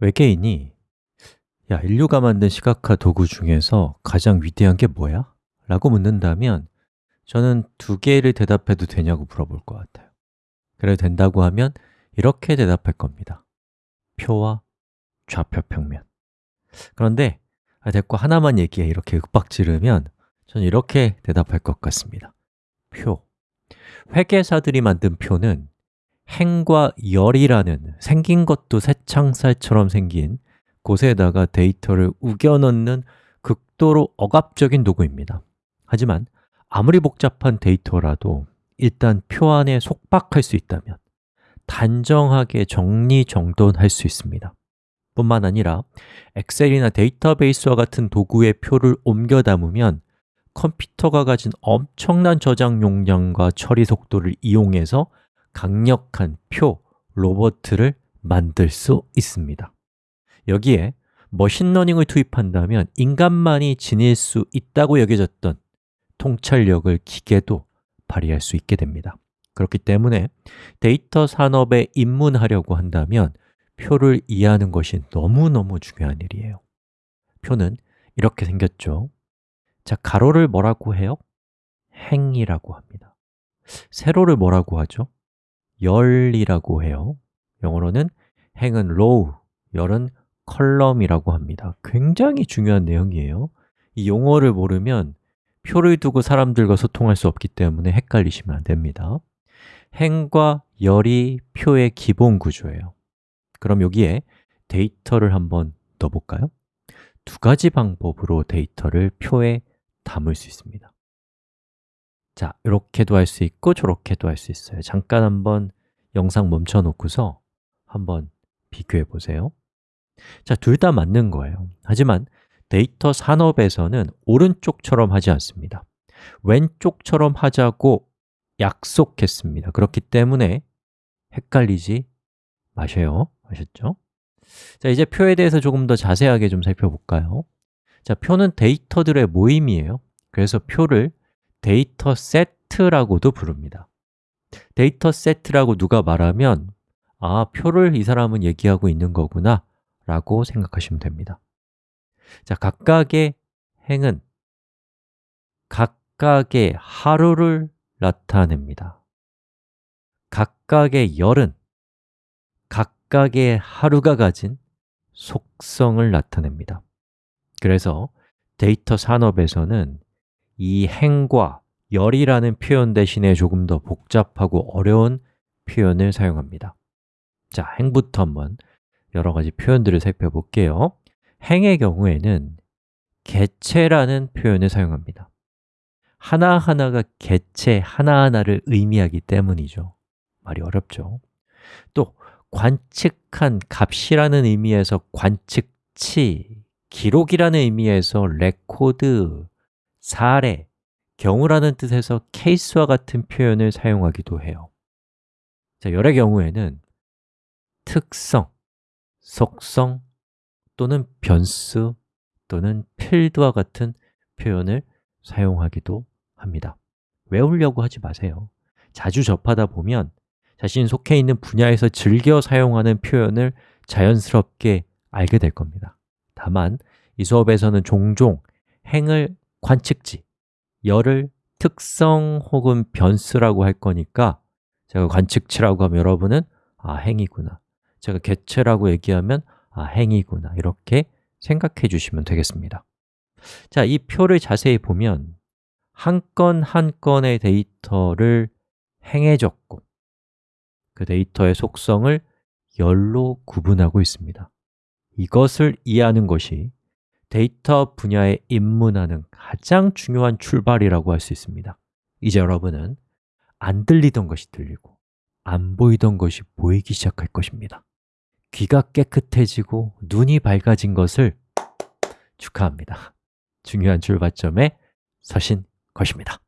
외계인이 야, 인류가 만든 시각화 도구 중에서 가장 위대한 게 뭐야? 라고 묻는다면 저는 두 개를 대답해도 되냐고 물어볼 것 같아요. 그래도 된다고 하면 이렇게 대답할 겁니다. 표와 좌표 평면. 그런데 아, 됐고 하나만 얘기해. 이렇게 윽박 지르면 저는 이렇게 대답할 것 같습니다. 표. 회계사들이 만든 표는 행과 열이라는 생긴 것도 쇠창살처럼 생긴 곳에다가 데이터를 우겨 넣는 극도로 억압적인 도구입니다. 하지만 아무리 복잡한 데이터라도 일단 표 안에 속박할 수 있다면 단정하게 정리정돈할 수 있습니다. 뿐만 아니라 엑셀이나 데이터베이스와 같은 도구에 표를 옮겨 담으면 컴퓨터가 가진 엄청난 저장 용량과 처리 속도를 이용해서 강력한 표 로봇을 만들 수 있습니다. 여기에 머신러닝을 투입한다면 인간만이 지닐 수 있다고 여겨졌던 통찰력을 기계도 발휘할 수 있게 됩니다. 그렇기 때문에 데이터 산업에 입문하려고 한다면 표를 이해하는 것이 너무너무 중요한 일이에요. 표는 이렇게 생겼죠. 자, 가로를 뭐라고 해요? 행이라고 합니다. 세로를 뭐라고 하죠? 열이라고 해요. 영어로는 행은 row, 열은 column이라고 합니다. 굉장히 중요한 내용이에요. 이 용어를 모르면 표를 두고 사람들과 소통할 수 없기 때문에 헷갈리시면 안 됩니다. 행과 열이 표의 기본 구조예요. 그럼 여기에 데이터를 한번 넣어볼까요? 두 가지 방법으로 데이터를 표에 담을 수 있습니다 자, 이렇게도 할 수 있고 저렇게도 할 수 있어요. 잠깐 한번 영상 멈춰 놓고서 한번 비교해 보세요. 자, 둘 다 맞는 거예요. 하지만 데이터 산업에서는 오른쪽처럼 하지 않습니다. 왼쪽처럼 하자고 약속했습니다. 그렇기 때문에 헷갈리지 마셔요. 아셨죠? 자, 이제 표에 대해서 조금 더 자세하게 좀 살펴볼까요? 자, 표는 데이터들의 모임이에요. 그래서 표를 데이터 세트라고도 부릅니다. 데이터 세트라고 누가 말하면 아, 표를 이 사람은 얘기하고 있는 거구나 라고 생각하시면 됩니다. 자, 각각의 행은 각각의 하루를 나타냅니다. 각각의 열은 각각의 하루가 가진 속성을 나타냅니다. 그래서 데이터 산업에서는 이 행과 열이라는 표현 대신에 조금 더 복잡하고 어려운 표현을 사용합니다. 자, 행부터 한번 여러 가지 표현들을 살펴볼게요. 행의 경우에는 개체라는 표현을 사용합니다. 하나하나가 개체 하나하나를 의미하기 때문이죠. 말이 어렵죠. 또 관측한 값이라는 의미에서 관측치, 기록이라는 의미에서 레코드, 사례, 경우라는 뜻에서 케이스와 같은 표현을 사용하기도 해요. 자, 열의 경우에는 특성, 속성 또는 변수 또는 필드와 같은 표현을 사용하기도 합니다. 외우려고 하지 마세요. 자주 접하다 보면 자신 속해 있는 분야에서 즐겨 사용하는 표현을 자연스럽게 알게 될 겁니다. 다만 이 수업에서는 종종 행을 관측지, 열을 특성 혹은 변수라고 할 거니까 제가 관측치라고 하면 여러분은 아, 행이구나. 제가 개체라고 얘기하면 아, 행이구나. 이렇게 생각해 주시면 되겠습니다. 자, 이 표를 자세히 보면 한 건한 건의 데이터를 행해 적고 그 데이터의 속성을 열로 구분하고 있습니다. 이것을 이해하는 것이 데이터 분야에 입문하는 가장 중요한 출발이라고 할 수 있습니다. 이제 여러분은 안 들리던 것이 들리고 안 보이던 것이 보이기 시작할 것입니다. 귀가 깨끗해지고 눈이 밝아진 것을 축하합니다. 중요한 출발점에 서신 것입니다